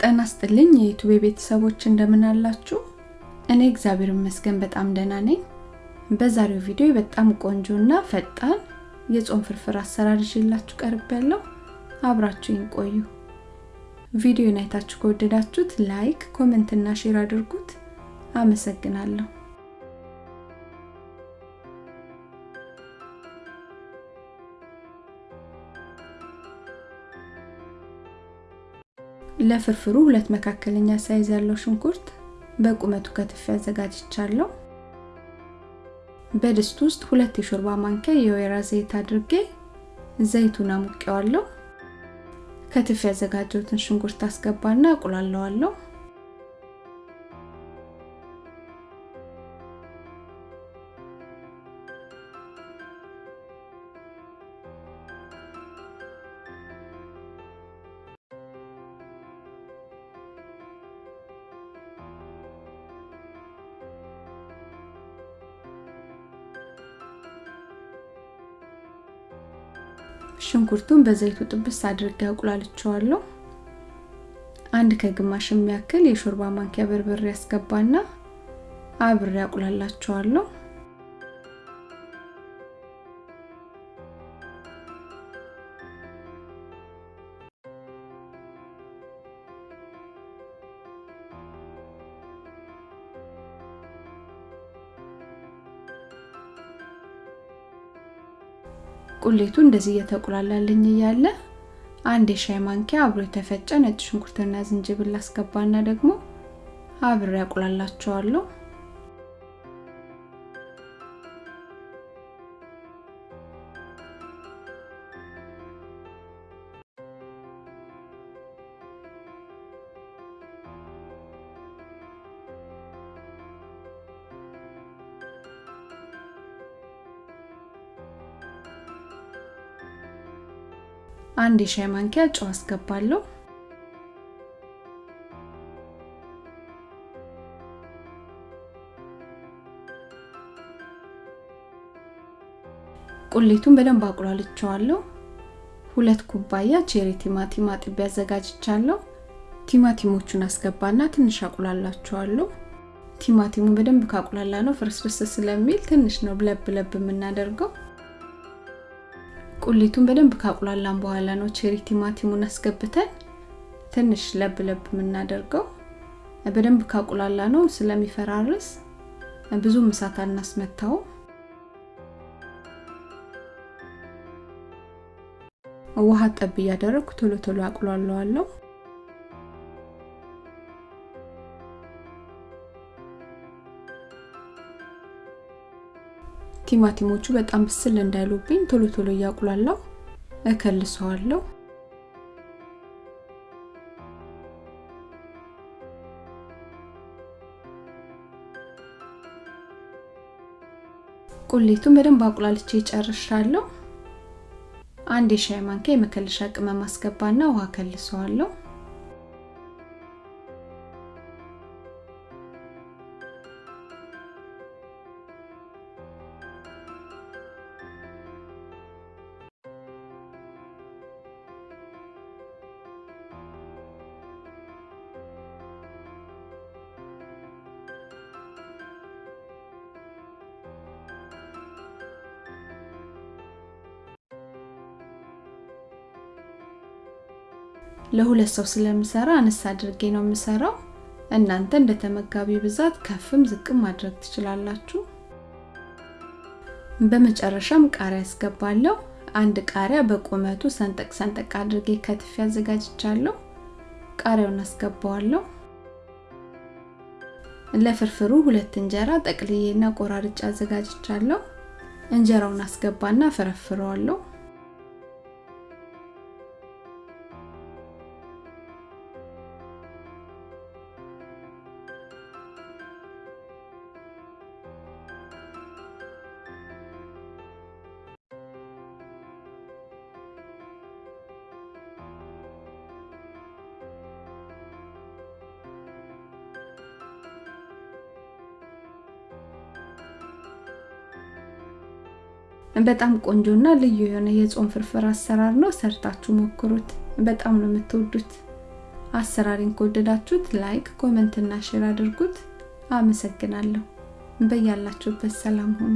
ጤና ይስጥልኝ የ YouTube ቤተሰቦች እንደምን አላችሁ? እኔ እግዚአብሔር ይመስገን በጣም ደህና ነኝ። በዛሬው ቪዲዮ በጣም ቆንጆና ፈጣን የጾም ፍርፍር አሰራር ይዤላችሁ ቀርቤያለሁ። አብራችሁኝ ቆዩ። ቪዲዮን አይታችሁ ከወደዳችሁት like፣ comment እና share አድርጉት። አመሰግናለሁ። ለፍርፍሩ ሁለት መካከለኛ size ያለው ሽንኩርት በቁመቱ ከትፌ አዘጋጅቻለሁ። በድስት ውስጥ ሁለት የሾርባ ማንኪያ የወይራ ዘይት አድርጌ ዘይቱን አሙቄዋለሁ። ከትፌ ያዘጋጀሁትን ሽንኩርት አስገባና አቁላለዋለሁ። ሽንኩርቱን በዘይቱ ጥብስ አድርጌ አቁላልቸዋለሁ። አንድ ከግማሽ የሚያክል የሾርባ ማንኪያ በርበሬ ያስገባና አብሬ አቁላላቸዋለሁ። ቁሌቱ እንደዚህ እየተቁላላልኝ እያለ አንድ የሻይ ማንኪያ አብሮ የተፈጨ ነጭ ሽንኩርትና ዝንጅብል አስገባና ደግሞ አብሬ አቁላላቸዋለሁ። አንድ የሻይ ማንኪያ ጨው አስገባለሁ። ቁሌቱን በደንብ አቁላልቸዋለሁ። ሁለት ኩባያ ቼሪ ቲማቲም አጥቤ አዘጋጅቻለሁ። ቲማቲሞቹን አስገባና ትንሽ አቁላላቸዋለሁ። ቲማቲሙን በደንብ ካቁላላ ነው ፍርስርስ ስለሚል ትንሽ ነው ለብ ለብ የምናደርገው። ቁሊቱን በደንብ ካቁላላን በኋላ ነው ቼሪ ቲማቲሙን አስገብተን ትንሽ ለብ ለብ የምናደርገው። በደንብ ካቁላላ ነው ስለሚፈራርስ ብዙ እሳት አናስመታው። ውሃ ጠብ እያደረግኩ ቶሎ ቶሎ አቁላለዋለሁ። ቲማቲሞቹ በጣም ብስል እንዳይሉብኝ ቶሎ ቶሎ እያቁላላው እከልሰዋለሁ። ቁሌቱን በደንብ አቁላልቼ ጨርሻለሁ። አንድ የሻይ ማንኪያ የመከለሻ ቅመም አስገባና ውሃ ከልሰዋለሁ። ለሁለት ሰው ስለምሰራ አነስ አድርጌ ነው የምሰራው። እናንተ እንደ ተመጋቢ ብዛት ከፍም ዝቅም ማድረግ ትችላላችሁ። በመጨረሻም ቃሪያ አስገባለሁ። አንድ ቃሪያ በቁመቱ ሰንጠቅ ሰንጠቅ አድርጌ ከትፌ አዘጋጅቻለሁ። ቃሪያውን አስገባዋለሁ። ለፍርፍሩ ሁለት እንጀራ ጠቅልዬና ቆራርጬ አዘጋጅቻለሁ። እንጀራውን አስገባና ፈረፍረዋለሁ። በጣም ቆንጆና ልዩ የሆነ የጾም ፍርፍር አሰራር ነው። ሰርታችሁ ሞክሩት። በጣም ነው የምትወዱት። አሰራሪን ከወደዳችሁት like፣ comment እና share አድርጉት። አመሰግናለሁ። በያላችሁበት ሰላም ሁኑ።